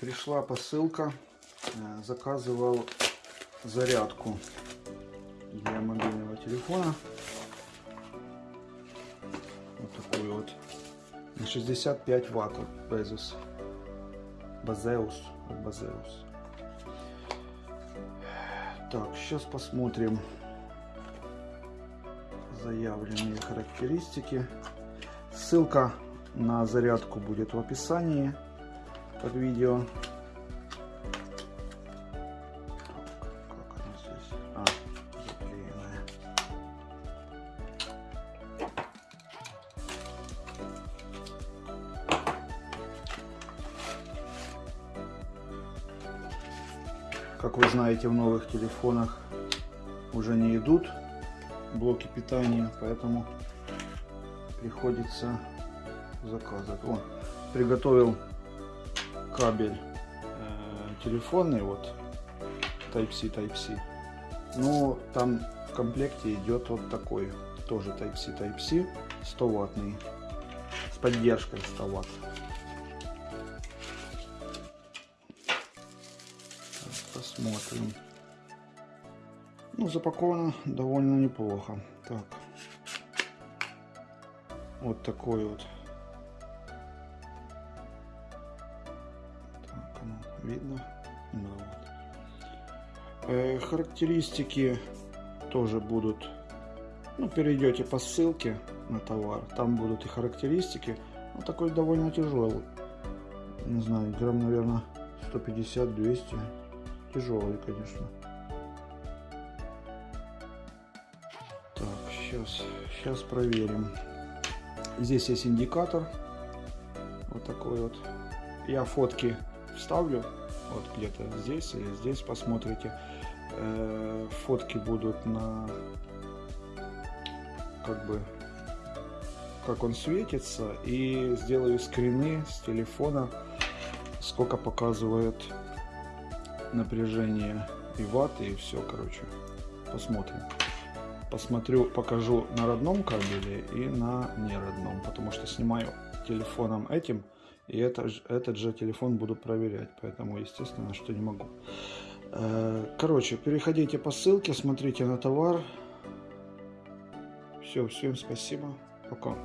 пришла посылка. Э, Заказывал зарядку для мобильного телефона. Вот такую вот. На 65 ватт от Bezos. Базеус. Базеус. Так, сейчас посмотрим заявленные характеристики. Ссылка на зарядку будет в описании под видео. А. Как вы знаете, в новых телефонах уже не идут блоки питания, поэтому приходится заказывать. О, приготовил кабель э, телефонный, вот Type-C, Type-C. Но там в комплекте идет вот такой, тоже Type-C, Type-C, 100 ваттный, с поддержкой 100 ватт. Посмотрим. Ну, запаковано довольно неплохо. Так. Вот такой вот. Видно? Да, вот. Э, характеристики тоже будут. Ну, перейдете по ссылке на товар. Там будут и характеристики. Он такой довольно тяжелый. Не знаю, грамм, наверное, 150-200. Тяжелый, конечно. Так, сейчас, сейчас проверим. Здесь есть индикатор. Вот такой вот. Я фотки вставлю. Вот где-то здесь или здесь посмотрите. Э, фотки будут на как бы как он светится и сделаю скрины с телефона сколько показывает напряжение и ватты и все короче посмотрим посмотрю покажу на родном кабеле и на неродном потому что снимаю телефоном этим и это, этот же телефон буду проверять поэтому естественно что не могу. Э, короче переходите по ссылке смотрите на товар. Все всем спасибо. Пока